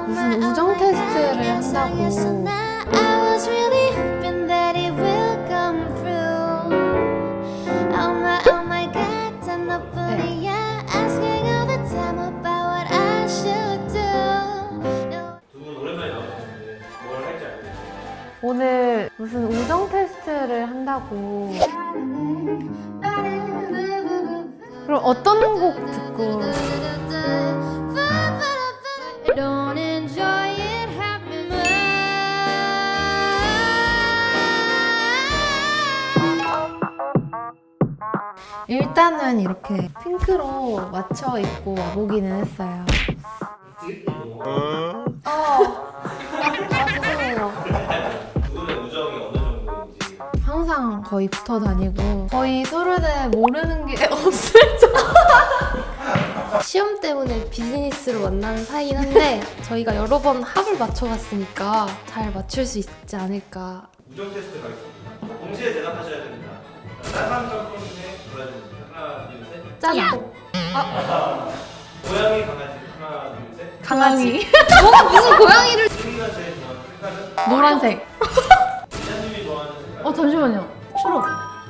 무슨 우정 테스트를 한다고 I was really hoping that it will come through. Oh my, oh my God, 단 너뿐이야. Asking all the time about what I should do. No. 두분 오랜만에 나오셨는데 뭘 할지 알겠어요? 오늘 무슨 우정 테스트를 한다고 그럼 어떤 곡 듣고 일단은 이렇게 핑크로 맞춰 입고 와보기는 했어요 어. 아 죄송해요 항상 거의 붙어 다니고 거의 서로를 모르는 게 없을 정도 시험 때문에 비즈니스로 만나는 사이긴 한데 저희가 여러 번 합을 맞춰봤으니까 잘 맞출 수 있지 않을까 우정 테스트 가겠습니다. 동시에 대답하셔야 됩니다. 짤 하나, 둘, 셋. 짜장 고양이, 강아지. 하나, 둘, 셋. 강아지 뭐 무슨 고양이를 승리가 제일 좋아하는 색깔은? 노란색 기자님이 좋아하는 색깔은? 어 잠시만요 초록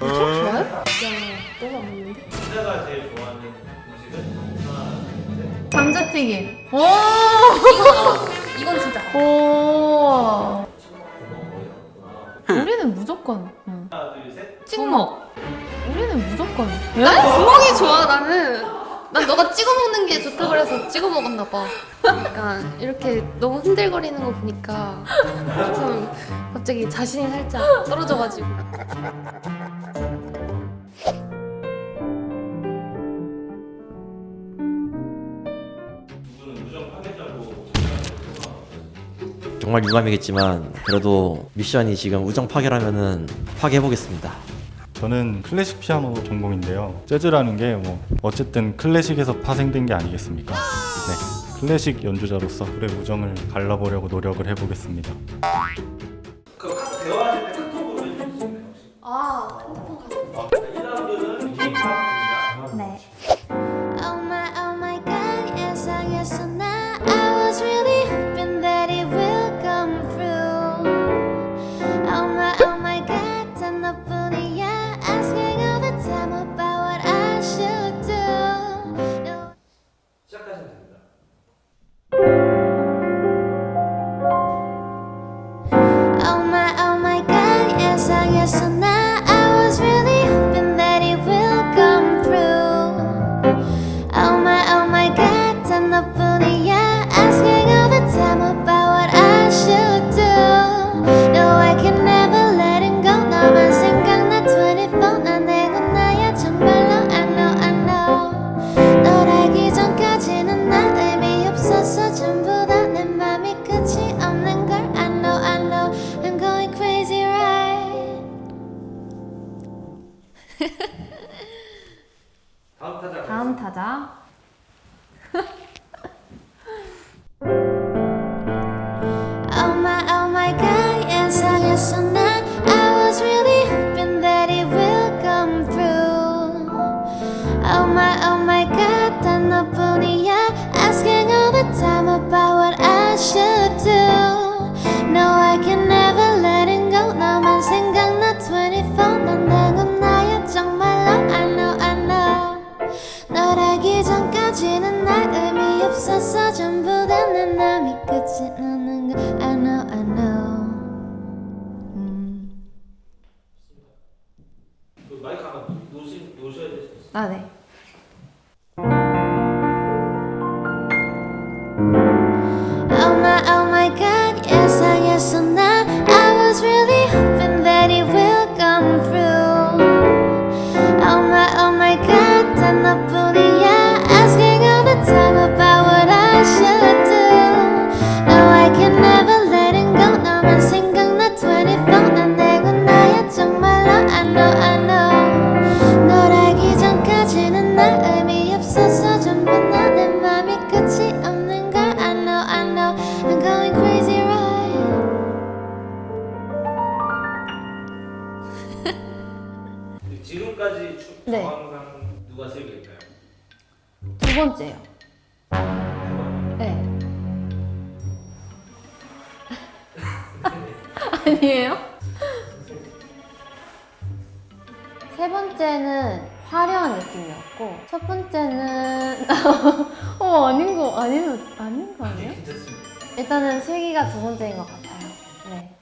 초록 좋아요? 야 너무 안 먹는데? 기자가 제일 좋아하는 음식은? 하나, 둘, 셋. 감자튀김 오! 이건 진짜 오 우리는 무조건 응. 하나, 둘, 셋. 찍먹 우리는 무조건. 난 구멍이 좋아 나는. 난 너가 찍어 먹는 게 좋다 그래서 찍어 먹었나 봐. 약간 이렇게 너무 흔들거리는 거 보니까 좀 갑자기 자신이 살짝 떨어져가지고. 정말 유감이겠지만 그래도 미션이 지금 우정 파괴라면은 파괴해 보겠습니다. 저는 클래식 피아노 전공인데요. 재즈라는 게 뭐 어쨌든 클래식에서 파생된 게 아니겠습니까? 네, 클래식 연주자로서 그의 우정을 갈라보려고 노력을 해보겠습니다. 그 대화하실 타자 아니에요? 세 번째는 화려한 느낌이었고 첫 번째는 어 아닌 거 아닌 거 아닌 거 아니에요? 일단은 슬기가 두 번째인 것 같아요. 네.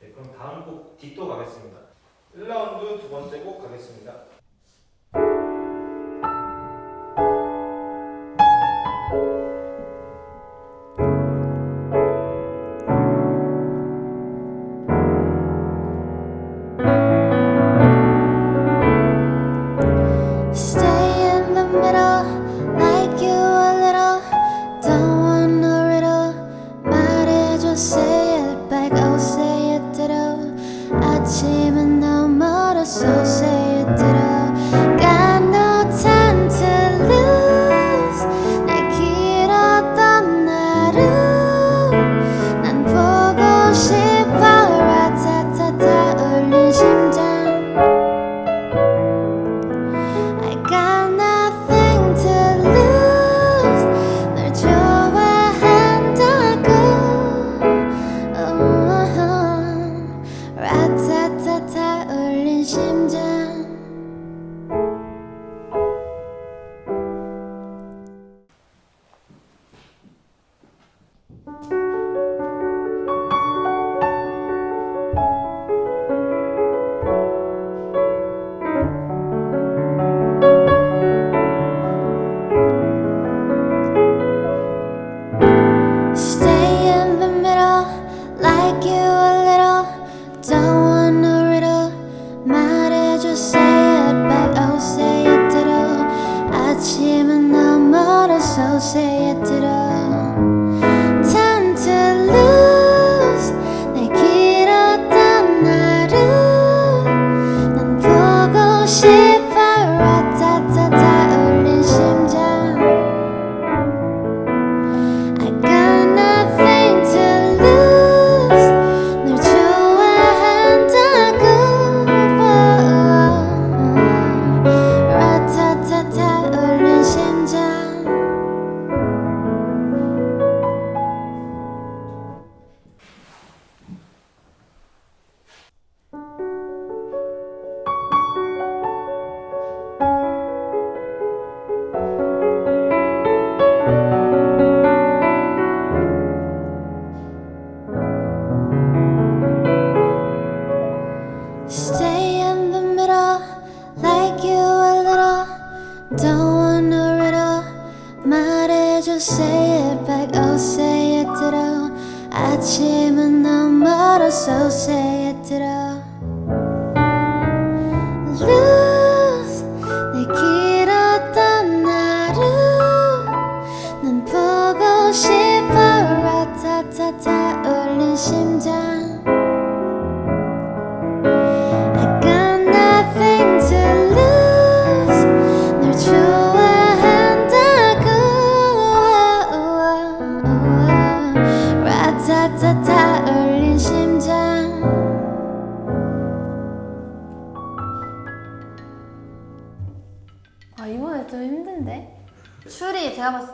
네 그럼 다음 곡 뒷도 가겠습니다. 1라운드 두 번째 곡 가겠습니다.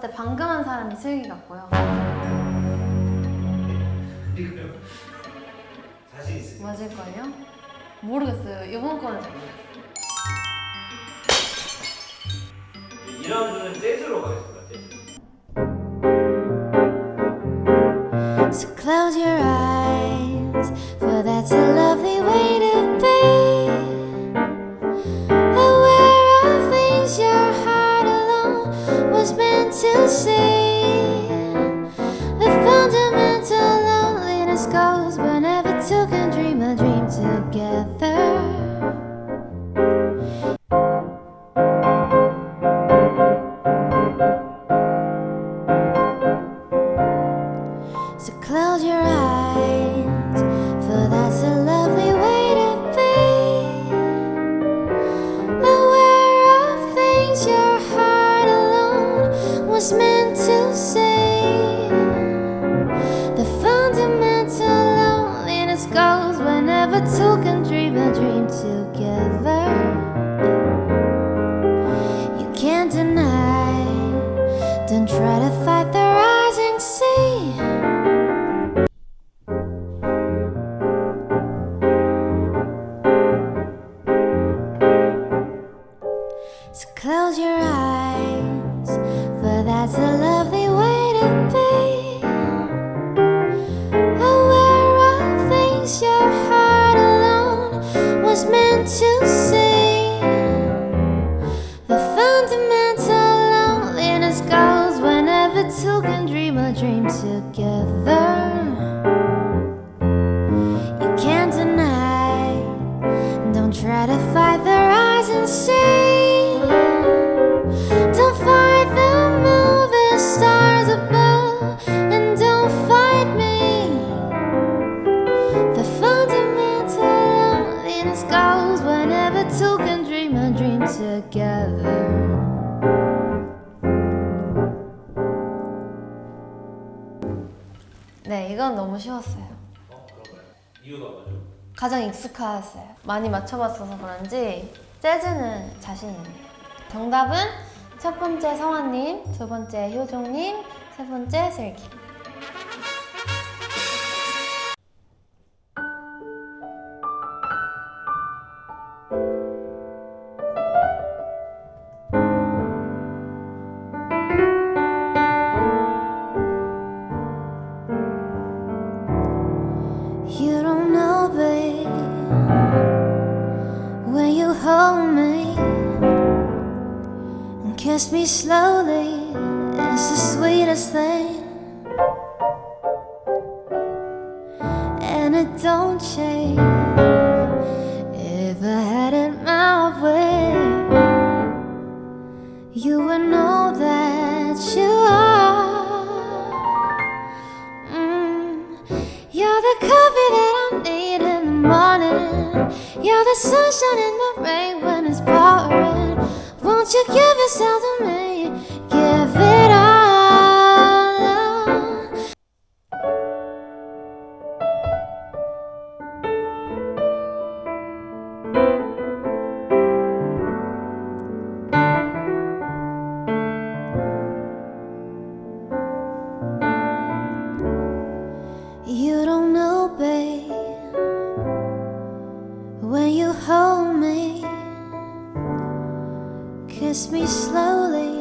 때 방금 한 사람이 슬기 같고요. 자신 있어요? 맞을걸요? 모르겠어요. 이번 거는 모르겠어요. 2라운드는 재즈로 가요. dream together. 네, 이건 너무 쉬웠어요. 어, 이유가 뭐죠? 가장 익숙하였어요. 많이 맞춰봤어서 그런지 재즈는 자신 있네요. 정답은 첫 번째 성화님, 두 번째 효종님, 세 번째 슬기. Kiss me slowly It's the sweetest thing. And it don't change. If I had it my way You would know that you are. Mm. You're the coffee that I need in the morning. You're the sunshine in the rain when it's pouring. Won't you give yourself to me? Give Kiss me slowly.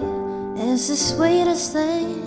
Is the sweetest thing?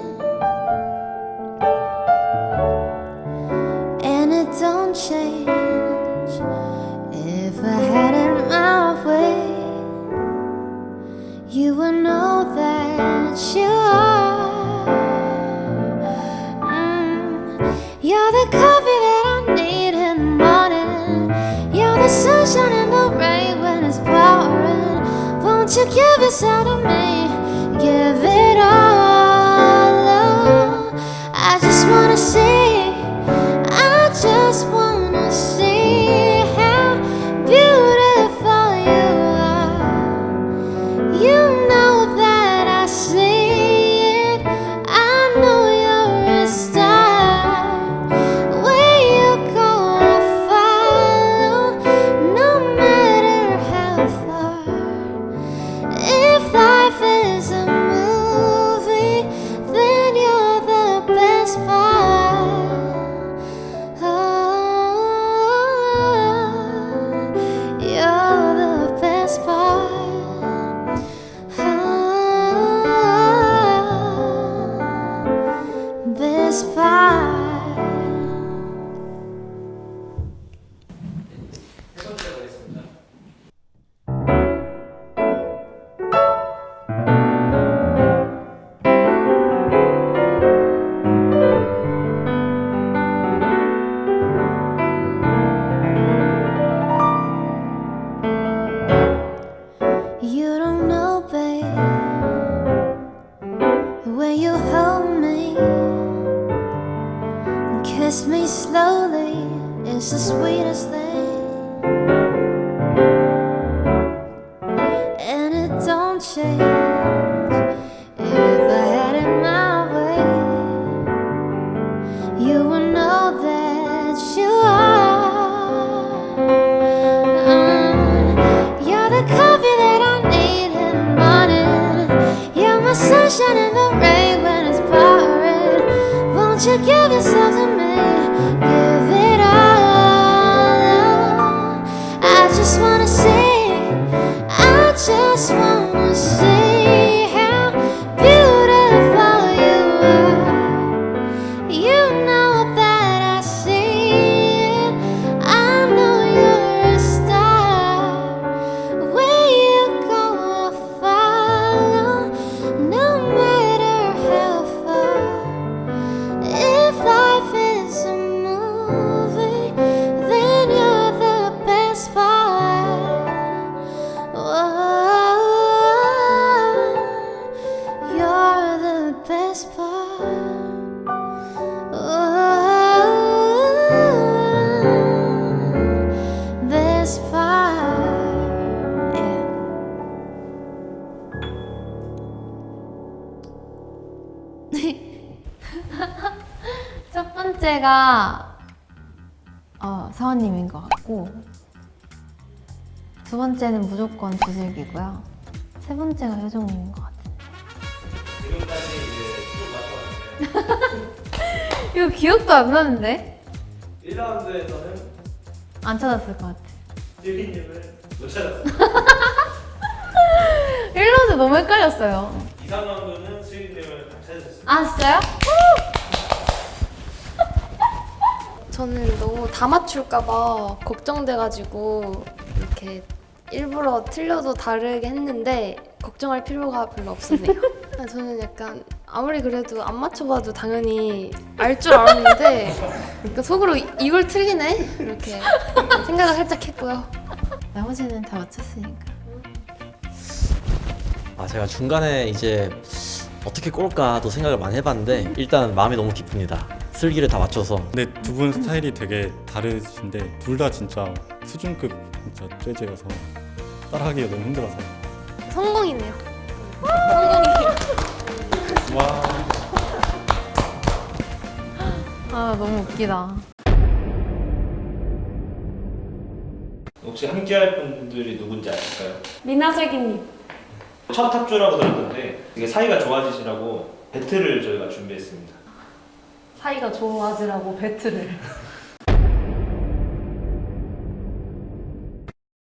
첫 번째가 어, 서원님인 것 같고 두 번째는 무조건 두슬기고요. 세 번째가 효정님인 것 같아요. 지금까지 이제 쭉 맞춰봤는데 이거 기억도 안 나는데? 1라운드에서는 안 찾았을 것 같아. 슬기님을 못 찾았어요. 1라운드 너무 헷갈렸어요. 2, 3라운드는 슬기님을 다 찾으셨습니다. 아 진짜요? 저는 너무 다 맞출까봐 걱정돼가지고 이렇게 일부러 틀려도 다르게 했는데 걱정할 필요가 별로 없었네요. 저는 약간 아무리 그래도 안 맞춰봐도 당연히 알 줄 알았는데 그러니까 속으로 이- 이걸 틀리네 이렇게 생각을 살짝 했고요. 나머지는 다 맞췄으니까. 아 제가 중간에 이제 어떻게 꼴까도 생각을 많이 해봤는데 일단 마음이 너무 기쁩니다. 슬기를 다 맞춰서 근데 두 분 스타일이 되게 다르신데 둘 다 진짜 수준급 진짜 재즈여서 따라하기가 너무 힘들어서 성공이네요. 성공이에요. 와 아 너무 웃기다. 혹시 함께할 분들이 누군지 아실까요? 미나슬기님 첫 탑주라고 들었는데 되게 사이가 좋아지시라고 배틀을 저희가 준비했습니다. 사이가 좋아지라고 배틀을